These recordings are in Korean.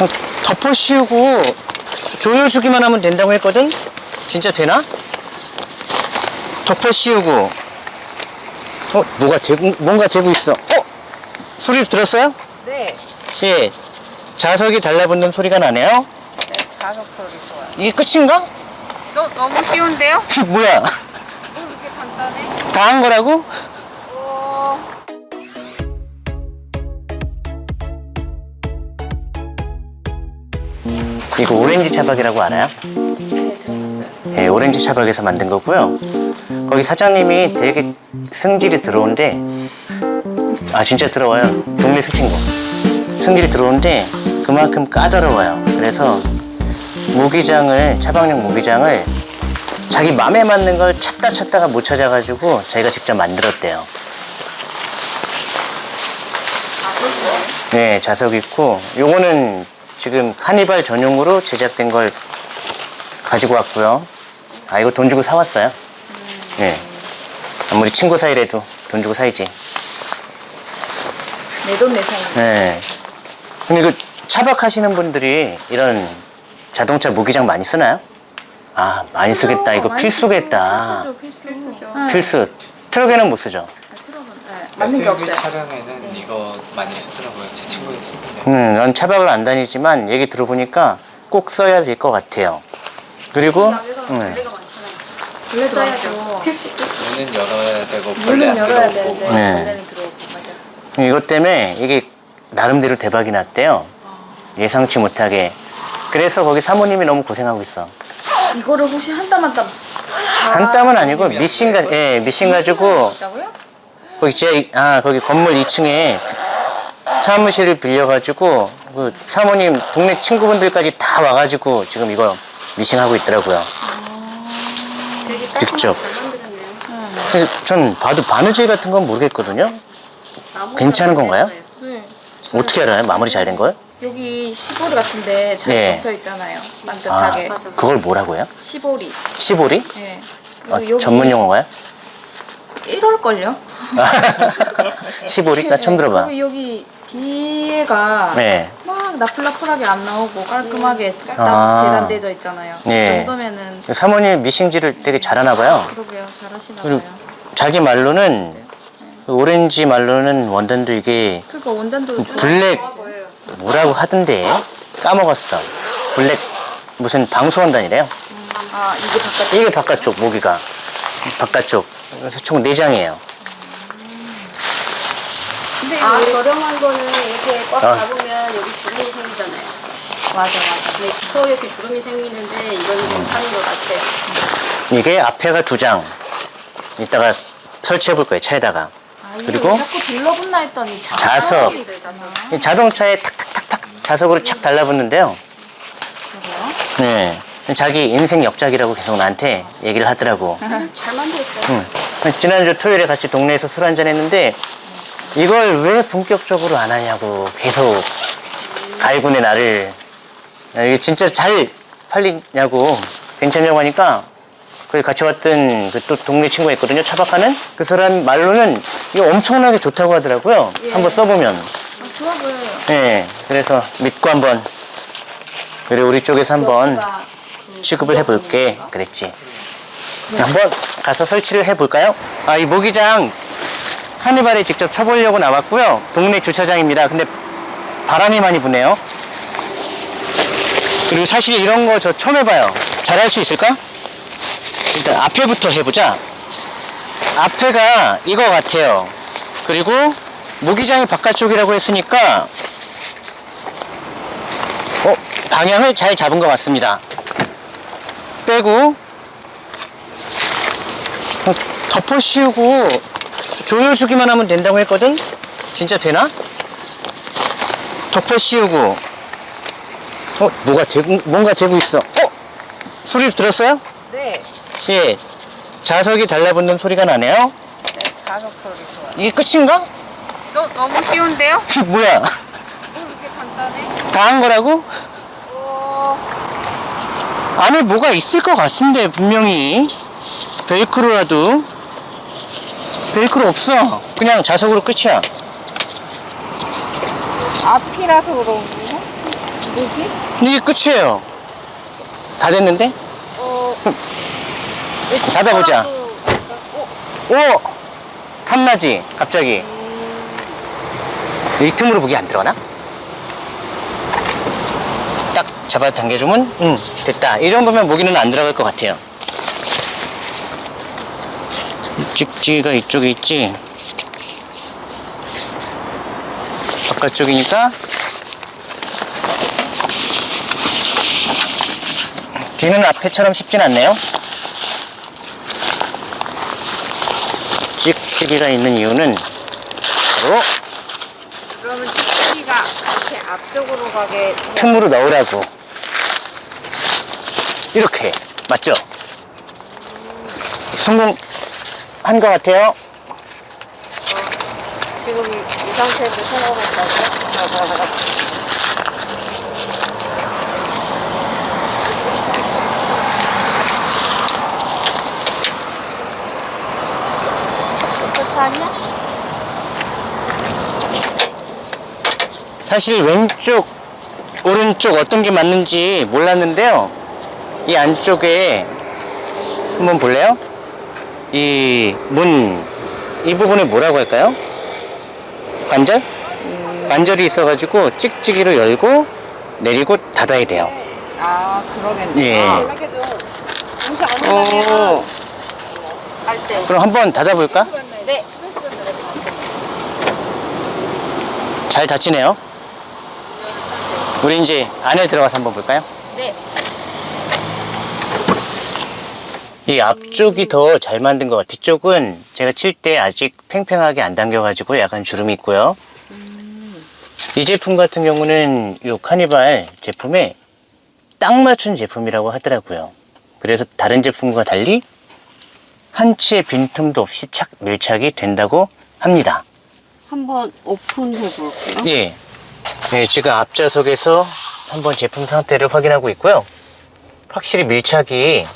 어, 덮어 씌우고 조여주기만 하면 된다고 했거든? 진짜 되나? 덮어 씌우고 어? 뭐가 되고, 뭔가 되고 있어 어? 소리 들었어요? 네. 예 자석이 달라붙는 소리가 나네요 네, 가속 소리 좋아요. 이게 끝인가? 너, 너무 쉬운데요? 뭐야 뭐 이렇게 간단해? 다 한 거라고? 이거 오렌지 차박이라고 알아요? 네. 예, 오렌지 차박에서 만든 거고요. 거기 사장님이 되게 승질이 들어온데 아 진짜 들어와요. 동네 스친구. 승질이 들어오는데 그만큼 까다로워요. 그래서 모기장을 차박용 모기장을 자기 맘에 맞는 걸 찾다 찾다가 못 찾아가지고 자기가 직접 만들었대요. 네, 자석 있고 요거는 지금 카니발 전용으로 제작된 걸 가지고 왔고요. 아 이거 돈 주고 사왔어요. 네. 아무리 친구 사이래도 돈 주고 사야지. 내 돈 내산. 네. 근데 그 차박하시는 분들이 이런 자동차 모기장 많이 쓰나요? 아 많이 쓰겠다. 이거 필수겠다. 필수죠. 필수. 트럭에는 못 쓰죠. 네, 맞는 게 없어요. 차량에는 이거 많이 쓰더라고요. 제 친구들 쓰는데. 음, 난 차박을 안 다니지만 얘기 들어보니까 꼭 써야 될 것 같아요. 그리고 음, 원래 써야죠. 문은 열어야 되고 벌레 문은 안 열어야. 되는데 네. 들어오고 맞아. 이것 때문에 이게 나름대로 대박이 났대요. 예상치 못하게. 그래서 거기 사모님이 너무 고생하고 있어. 이거를 혹시 한 땀 한 땀. 한 땀은 아니고 미신 가, 예, 미신 가지고 있다고요? 거기 지하, 아, 거기 건물 2층에 사무실을 빌려가지고 그 사모님 동네 친구분들까지 다 와가지고 지금 이거 미싱하고 있더라고요. 직접. 그래서 전 봐도 바느질 같은 건 모르겠거든요. 괜찮은 건가요? 네. 어떻게 알아요? 마무리 잘 된 걸? 여기 시보리 같은데 잘 네. 접혀 있잖아요. 아, 반듯하게. 그걸 뭐라고요? 시보리. 시보리? 네. 아, 전문 용어가요? 이럴걸요? 시보리? 나 처음 들어봐. 그리고 여기 뒤에가 네. 막 나풀나풀하게 안 나오고 깔끔하게 딱 아. 재단되져 있잖아요. 네. 그 정도면은 사모님 미싱질을 되게 잘하나 봐요. 그러게요. 잘하시나 그리고 봐요. 자기 말로는 그 오렌지 말로는 원단도 이게 그러니까 원단도 좀 블랙 뭐라고 하던데 까먹었어. 블랙 무슨 방수 원단이래요. 아 이게 바깥 이게 바깥쪽 모기가 바깥쪽. 그래서 총 4장이에요. 근데 아 이게 저렴한 거는 이렇게 꽉 아. 잡으면 여기 주름이 생기잖아요. 맞아 맞아. 근데 두꺼워게 이렇게 주름이 생기는데 이거는 괜찮은 것 같아요. 이게 앞에가 두 장. 이따가 설치해 볼 거예요 차에다가. 아, 그리고 왜 자꾸 들러붙나 했더니 자- 자석. 있어요, 자석. 이 자동차에 탁탁탁탁 자석으로 착 달라붙는데요. 그래요? 네. 자기 인생 역작이라고 계속 나한테 얘기를 하더라고. 잘 만들었어요. 응. 지난주 토요일에 같이 동네에서 술 한잔 했는데 이걸 왜 본격적으로 안 하냐고 계속 갈군의 나를. 야, 이게 진짜 잘 팔리냐고. 괜찮냐고 하니까 그 같이 왔던 그 또 동네 친구가 있거든요. 차박하는 그 사람 말로는 이거 엄청나게 좋다고 하더라고요. 한번 써보면. 아, 좋아 보여요. 네 그래서 믿고 한번 그래 우리 쪽에서 한번 여기가 취급을 해볼게. 그랬지 한번 가서 설치를 해볼까요? 아 이 모기장 카니발에 직접 쳐보려고 나왔고요. 동네 주차장입니다. 근데 바람이 많이 부네요. 그리고 사실 이런 거 저 처음 해봐요. 잘할 수 있을까? 일단 앞에부터 해보자. 앞에가 이거 같아요. 그리고 모기장이 바깥쪽이라고 했으니까 어, 방향을 잘 잡은 것 같습니다. 빼고 어, 덮어 씌우고 조여주기만 하면 된다고 했거든? 진짜 되나? 덮어 씌우고 어? 뭐가 되고, 뭔가 되고 있어 어? 소리 들었어요? 네. 예 자석이 달라붙는 소리가 나네요 네. 가속 소리 좋아요. 이게 끝인가? 너, 너무 쉬운데요? 뭐야 뭐 이렇게 간단해? 다 한 거라고? 어... 안에 뭐가 있을 것 같은데 분명히 벨크로라도 벨크로 없어 그냥 자석으로 끝이야 앞이라서 그런가? 여기? 이게 끝이에요. 다 됐는데? 어. 닫아보자. 어, 오! 탐나지? 갑자기. 이 틈으로 무기 안 들어가나? 딱 잡아 당겨주면, 응, 됐다. 이 정도면 무기는 안 들어갈 것 같아요. 찍찍이가 이쪽에 있지? 바깥쪽이니까 뒤는 앞에처럼 쉽진 않네요. 찍찍이가 있는 이유는 바로 그러면 찌꺼기가 이렇게 앞쪽으로 가게. 틈으로 넣으라고. 이렇게. 맞죠? 성공 한 것 같아요. 지금 이 상태에서 성공했다고? 사실 왼쪽, 오른쪽 어떤 게 맞는지 몰랐는데요. 이 안쪽에 한번 볼래요? 이 문, 이 부분을 뭐라고 할까요? 관절? 관절이 있어가지고 찍찍이로 열고 내리고 닫아야 돼요. 아, 그러겠네. 예. 때. 그럼 한번 닫아볼까? 네. 잘 닫히네요. 우리 이제 안에 들어가서 한번 볼까요? 네. 이 앞쪽이 더 잘 만든 것 같아요. 뒤쪽은 제가 칠 때 아직 팽팽하게 안 당겨 가지고 약간 주름이 있고요. 이 제품 같은 경우는 이 카니발 제품에 딱 맞춘 제품이라고 하더라고요. 그래서 다른 제품과 달리 한 치의 빈틈도 없이 착 밀착이 된다고 합니다. 한번 오픈해 볼게요. 예. 네, 지금 앞좌석에서 한번 제품 상태를 확인하고 있고요. 확실히 밀착이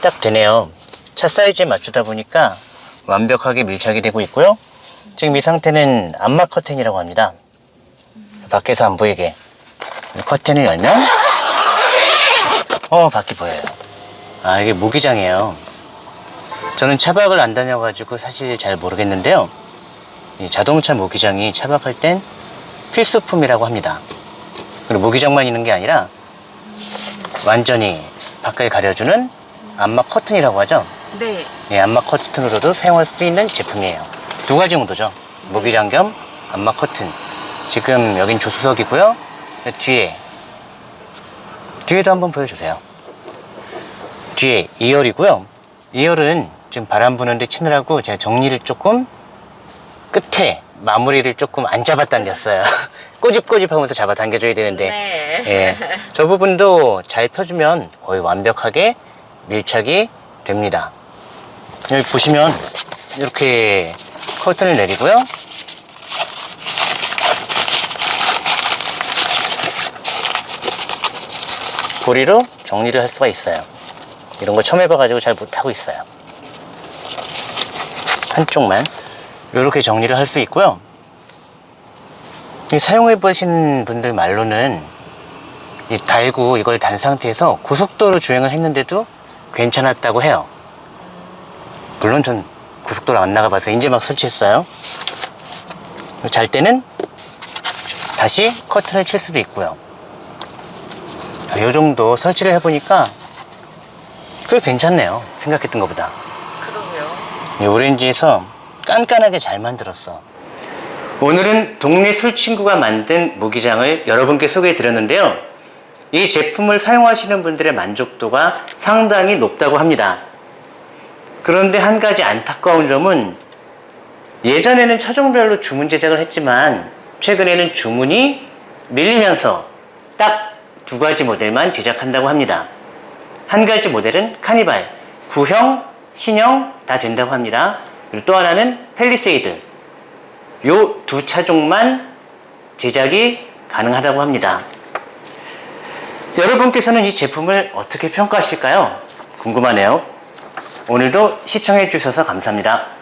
딱 되네요. 차 사이즈에 맞추다 보니까 완벽하게 밀착이 되고 있고요. 지금 이 상태는 암막 커튼이라고 합니다. 밖에서 안 보이게 커튼을 열면 어 밖이 보여요. 아 이게 모기장이에요. 저는 차박을 안 다녀가지고 사실 잘 모르겠는데요. 이 자동차 모기장이 차박할 땐 필수품이라고 합니다. 그리고 모기장만 있는 게 아니라 완전히 밖을 가려주는 암막 커튼이라고 하죠. 네. 예, 암막 커튼으로도 사용할 수 있는 제품이에요. 두 가지 용도죠. 모기장 겸 암막 커튼. 지금 여긴 조수석이고요. 뒤에 뒤에도 한번 보여주세요. 뒤에 2열이고요. 2열은 지금 바람 부는데 치느라고 제가 정리를 조금 끝에 마무리를 조금 안 잡아당겼어요. 꼬집꼬집 하면서 잡아당겨줘야 되는데 네. 예, 저 부분도 잘 펴주면 거의 완벽하게 밀착이 됩니다. 여기 보시면 이렇게 커튼을 내리고요. 고리로 정리를 할 수가 있어요. 이런 거 처음 해봐가지고 잘 못하고 있어요. 한쪽만 이렇게 정리를 할 수 있고요. 이 사용해 보신 분들 말로는 이 달고 이걸 단 상태에서 고속도로 주행을 했는데도 괜찮았다고 해요. 물론 전 고속도로 안 나가봐서 이제 막 설치했어요. 잘 때는 다시 커튼을 칠 수도 있고요. 이 정도 설치를 해보니까 꽤 괜찮네요. 생각했던 것보다. 그러게요. 이 오렌지에서 깐깐하게 잘 만들었어. 오늘은 동네 술친구가 만든 모기장을 여러분께 소개해 드렸는데요. 이 제품을 사용하시는 분들의 만족도가 상당히 높다고 합니다. 그런데 한 가지 안타까운 점은 예전에는 차종별로 주문 제작을 했지만 최근에는 주문이 밀리면서 딱 두 가지 모델만 제작한다고 합니다. 한 가지 모델은 카니발, 구형, 신형 다 된다고 합니다. 그리고 또 하나는 펠리세이드. 요 두 차종만 제작이 가능하다고 합니다. 여러분께서는 이 제품을 어떻게 평가하실까요? 궁금하네요. 오늘도 시청해 주셔서 감사합니다.